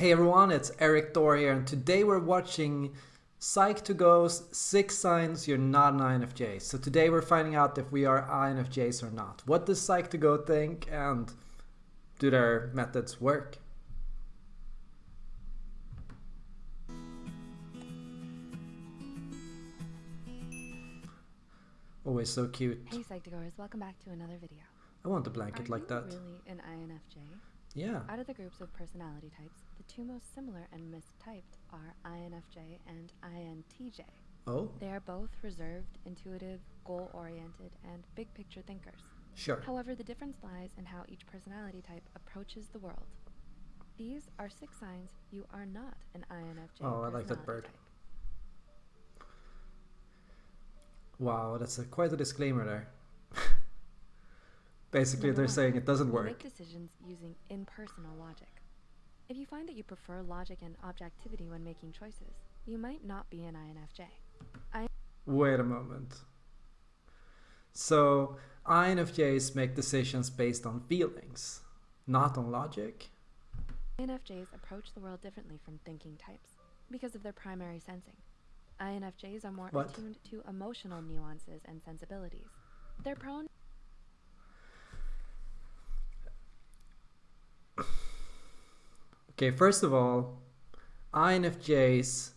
Hey everyone, it's Erik Thor here, and today we're watching Psych2Go's 6 Signs You're Not an INFJ. So today we're finding out if we are INFJs or not. What does Psych2Go think, and do their methods work? Always so cute. Hey Psych2Goers, welcome back to another video. I want a blanket Are like you that. really an INFJ? Yeah. Out of the groups of personality types, the two most similar and mistyped are INFJ and INTJ. Oh, They are both reserved, intuitive, goal-oriented, and big-picture thinkers. sure. However, the difference lies in how each personality type approaches the world. These are six signs you are not an INFJ. Oh, I like that bird. type. Wow, that's a, quite a disclaimer there. Basically, Number they're one, saying it doesn't work. Make decisions using impersonal logic. If you find that you prefer logic and objectivity when making choices, you might not be an INFJ. Wait a moment. So, INFJs make decisions based on feelings, not on logic? INFJs approach the world differently from thinking types because of their primary sensing. INFJs are more What? attuned to emotional nuances and sensibilities. They're prone Okay, first of all, INFJs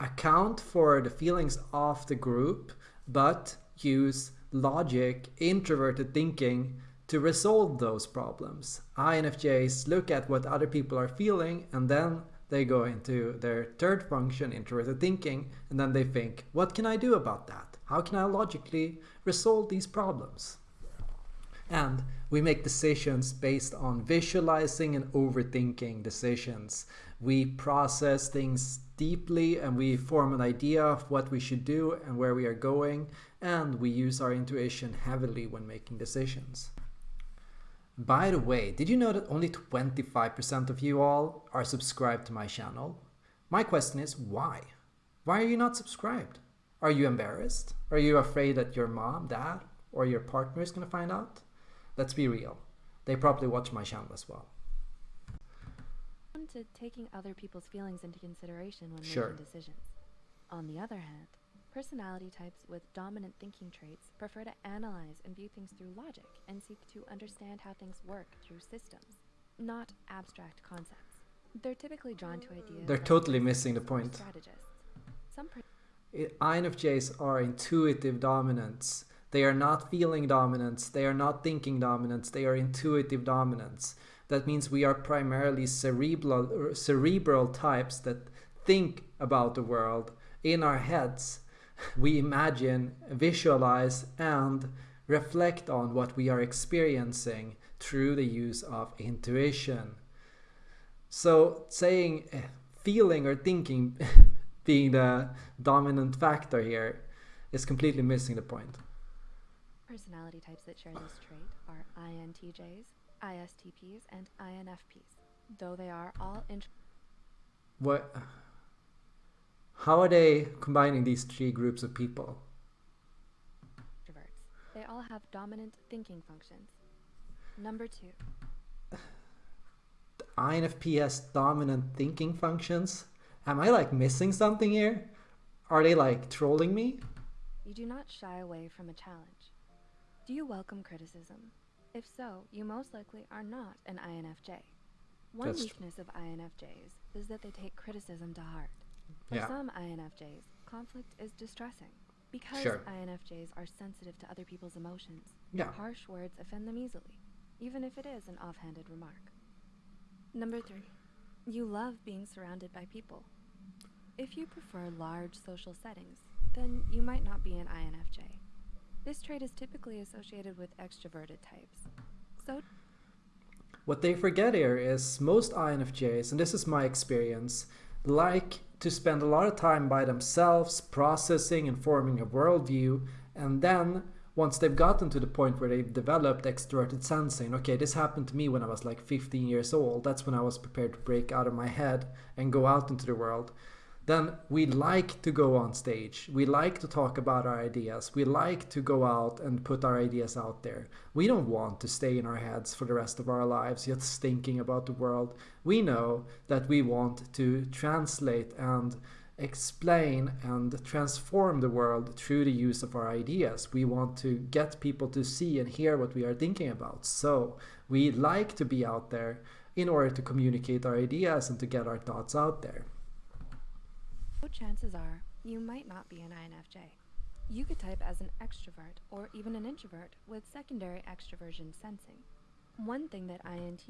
account for the feelings of the group, but use logic, introverted thinking to resolve those problems. INFJs look at what other people are feeling and then they go into their third function, introverted thinking, and then they think, what can I do about that? How can I logically resolve these problems? And we make decisions based on visualizing and overthinking decisions. We process things deeply and we form an idea of what we should do and where we are going. And we use our intuition heavily when making decisions. By the way, did you know that only 25% of you all are subscribed to my channel? My question is why? Why are you not subscribed? Are you embarrassed? Are you afraid that your mom, dad, or your partner is going to find out? Let's be real. They probably watch my channel as well. to taking other people's feelings into consideration when Sure. making decisions. On the other hand, personality types with dominant thinking traits prefer to analyze and view things through logic and seek to understand how things work through systems, not abstract concepts. They're typically drawn to ideas. They're totally missing the point. Strategists. Some INFJs are intuitive dominants. They are not feeling dominance. They are not thinking dominance. They are intuitive dominance. That means we are primarily cerebral, cerebral types that think about the world in our heads. We imagine, visualize, and reflect on what we are experiencing through the use of intuition. So saying feeling or thinking being the dominant factor here is completely missing the point. Personality types that share this trait are INTJs, ISTPs, and INFPs, though they are all What how are they combining these three groups of people? introverts. They all have dominant thinking functions. Number two, The INFP has dominant thinking functions. Am I like missing something here? Are they like trolling me? you do not shy away from a challenge. Do you welcome criticism? If so, you most likely are not an INFJ. One That's weakness of INFJs is that they take criticism to heart. For Yeah. some INFJs, conflict is distressing. Because Sure. INFJs are sensitive to other people's emotions, Yeah. harsh words offend them easily, even if it is an offhanded remark. Number three, you love being surrounded by people. If you prefer large social settings, then you might not be an INFJ. This trait is typically associated with extroverted types. So, What they forget here is most INFJs, and this is my experience, like to spend a lot of time by themselves, processing and forming a worldview, and then once they've gotten to the point where they've developed extroverted sensing, okay, this happened to me when I was like 15 years old. That's when I was prepared to break out of my head and go out into the world. Then we like to go on stage. We like to talk about our ideas. We like to go out and put our ideas out there. We don't want to stay in our heads for the rest of our lives just thinking about the world. We know that we want to translate and explain and transform the world through the use of our ideas. We want to get people to see and hear what we are thinking about. So we like to be out there in order to communicate our ideas and to get our thoughts out there. Chances are you might not be an INFJ. You could type as an extrovert or even an introvert with secondary extroversion sensing. One thing that INT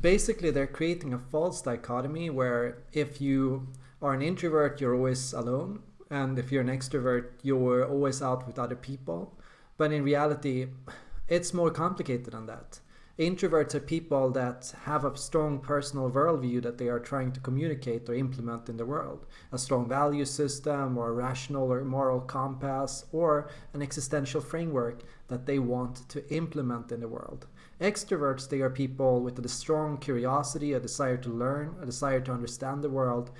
basically they're creating a false dichotomy where if you are an introvert you're always alone and if you're an extrovert you're always out with other people but in reality it's more complicated than that introverts are people that have a strong personal worldview that they are trying to communicate or implement in the world. A strong value system or a rational or moral compass or an existential framework that they want to implement in the world. Extroverts, they are people with a strong curiosity, a desire to learn, a desire to understand the world,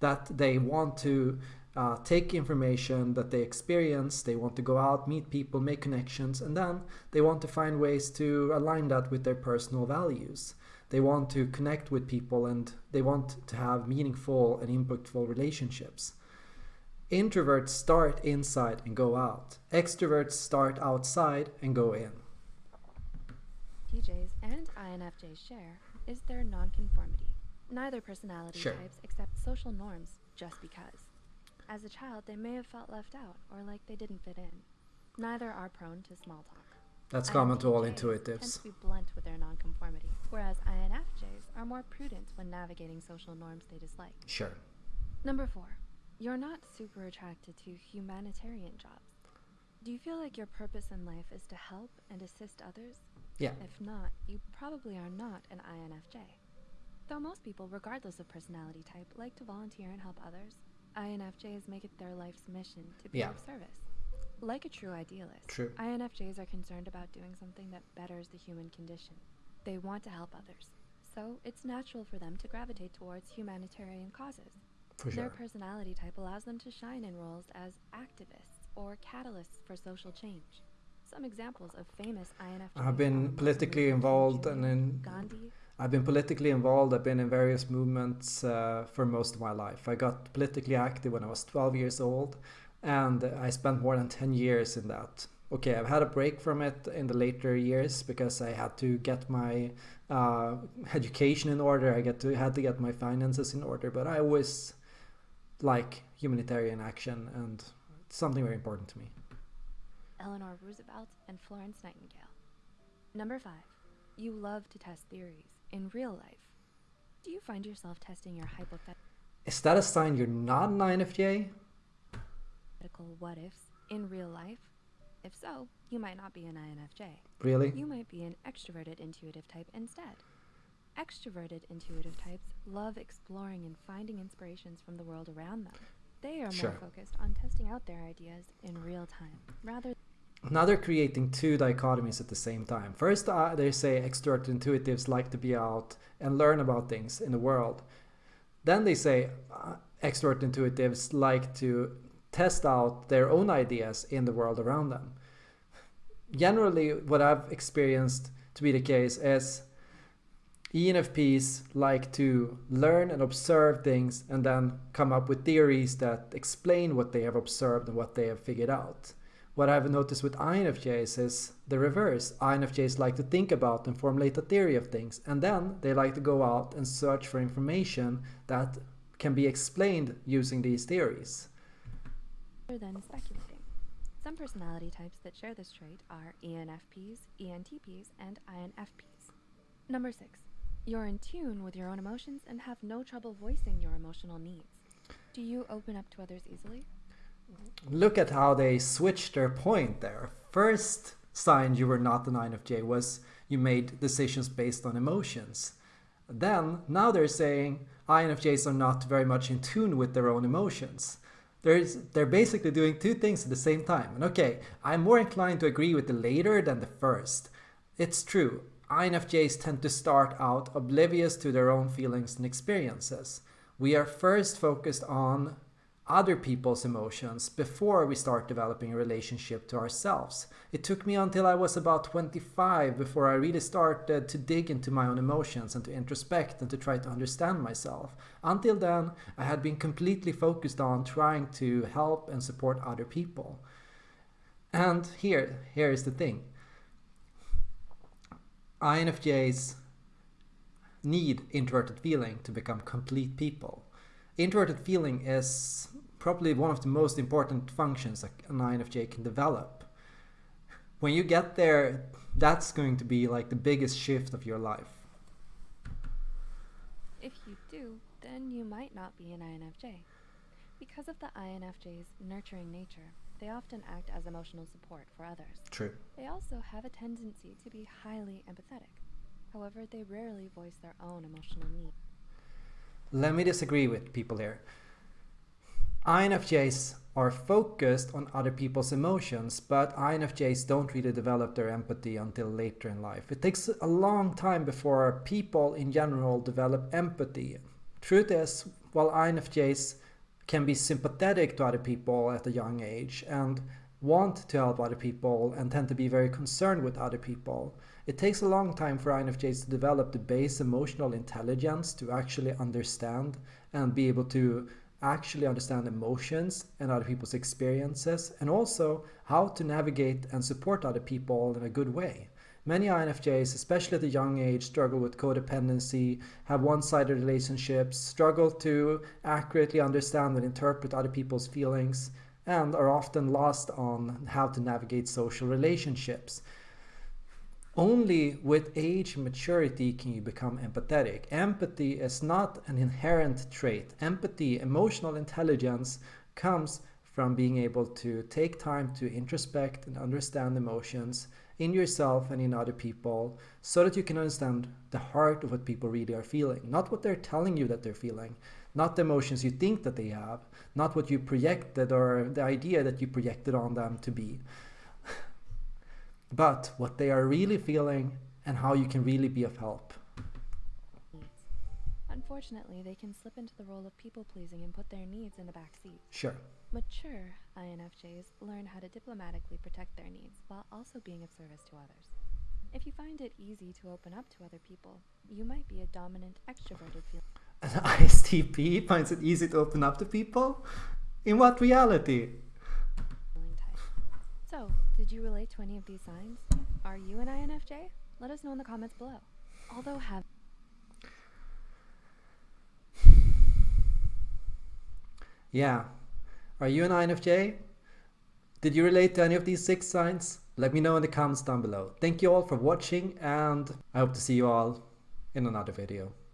that they want to uh, take information that they experience, they want to go out, meet people, make connections, and then they want to find ways to align that with their personal values. They want to connect with people and they want to have meaningful and impactful relationships. Introverts start inside and go out. Extroverts start outside and go in. ENTJs and INFJs share is their nonconformity. Neither personality Sure. types accept social norms just because. As a child, they may have felt left out or like they didn't fit in. Neither are prone to small talk. That's common to all INTJs Tend intuitives. to be blunt with their nonconformity, whereas INFJs are more prudent when navigating social norms they dislike. Sure. Number four, you're not super attracted to humanitarian jobs. Do you feel like your purpose in life is to help and assist others? Yeah. If not, you probably are not an INFJ. Though most people, regardless of personality type, like to volunteer and help others, INFJs make it their life's mission to be Yeah. of service. Like a true idealist, True. INFJs are concerned about doing something that betters the human condition. They want to help others, so it's natural for them to gravitate towards humanitarian causes. For Their sure. personality type allows them to shine in roles as activists or catalysts for social change. Some examples of famous INFJs I've been politically involved and in Gandhi. I've been politically involved. I've been in various movements uh, for most of my life. I got politically active when I was 12 years old, and I spent more than 10 years in that. Okay, I've had a break from it in the later years because I had to get my uh, education in order. I get to had to get my finances in order. But I always like humanitarian action, and it's something very important to me. Eleanor Roosevelt, and Florence Nightingale. Number five, you love to test theories in real life. Do you find yourself testing your hypothetical Is that a sign you're not an INFJ? what ifs in real life? If so, you might not be an INFJ. Really? You might be an extroverted intuitive type instead. Extroverted intuitive types love exploring and finding inspirations from the world around them. They are Sure. more focused on testing out their ideas in real time rather Now they're creating two dichotomies at the same time. First, uh, they say extrovert intuitives like to be out and learn about things in the world. Then they say uh, intuitives like to test out their own ideas in the world around them. Generally, what I've experienced to be the case is ENFPs like to learn and observe things and then come up with theories that explain what they have observed and what they have figured out. What I've noticed with INFJs is the reverse. INFJs like to think about and formulate a theory of things, and then they like to go out and search for information that can be explained using these theories. than speculating. Some personality types that share this trait are ENFPs, ENTPs, and INFPs. Number six, you're in tune with your own emotions and have no trouble voicing your emotional needs. Do you open up to others easily? Look at how they switched their point there. First sign you were not an INFJ was you made decisions based on emotions. Then, now they're saying INFJs are not very much in tune with their own emotions. There's, they're basically doing two things at the same time. And okay, I'm more inclined to agree with the later than the first. It's true, INFJs tend to start out oblivious to their own feelings and experiences. we are first focused on other people's emotions before we start developing a relationship to ourselves. It took me until I was about 25 before I really started to dig into my own emotions and to introspect and to try to understand myself. Until then, I had been completely focused on trying to help and support other people. And here, here is the thing. INFJs need introverted feeling to become complete people. Introverted feeling is probably one of the most important functions that an INFJ can develop. When you get there, that's going to be like the biggest shift of your life. If you do, then you might not be an INFJ. Because of the INFJ's nurturing nature, they often act as emotional support for others. True. They also have a tendency to be highly empathetic. However, they rarely voice their own emotional needs. Let me disagree with people here. INFJs are focused on other people's emotions, but INFJs don't really develop their empathy until later in life. It takes a long time before people in general develop empathy. Truth is, while INFJs can be sympathetic to other people at a young age and want to help other people and tend to be very concerned with other people, it takes a long time for INFJs to develop the base emotional intelligence to actually understand and be able to actually understand emotions and other people's experiences and also how to navigate and support other people in a good way. Many INFJs, especially at a young age, struggle with codependency, have one-sided relationships, struggle to accurately understand and interpret other people's feelings, and are often lost on how to navigate social relationships. Only with age and maturity can you become empathetic. Empathy is not an inherent trait. Empathy, emotional intelligence, comes from being able to take time to introspect and understand emotions in yourself and in other people so that you can understand the heart of what people really are feeling. Not what they're telling you that they're feeling, not the emotions you think that they have, not what you projected or the idea that you projected on them to be but what they are really feeling and how you can really be of help. Unfortunately, they can slip into the role of people pleasing and put their needs in the back seat. Sure. Mature INFJs learn how to diplomatically protect their needs while also being of service to others. If you find it easy to open up to other people, you might be a dominant extroverted feeling. An ISTP finds it easy to open up to people? In what reality? You relate to any of these signs? Are you an INFJ? Let us know in the comments below. Although have Yeah. Are you an INFJ? Did you relate to any of these six signs? Let me know in the comments down below. Thank you all for watching and I hope to see you all in another video.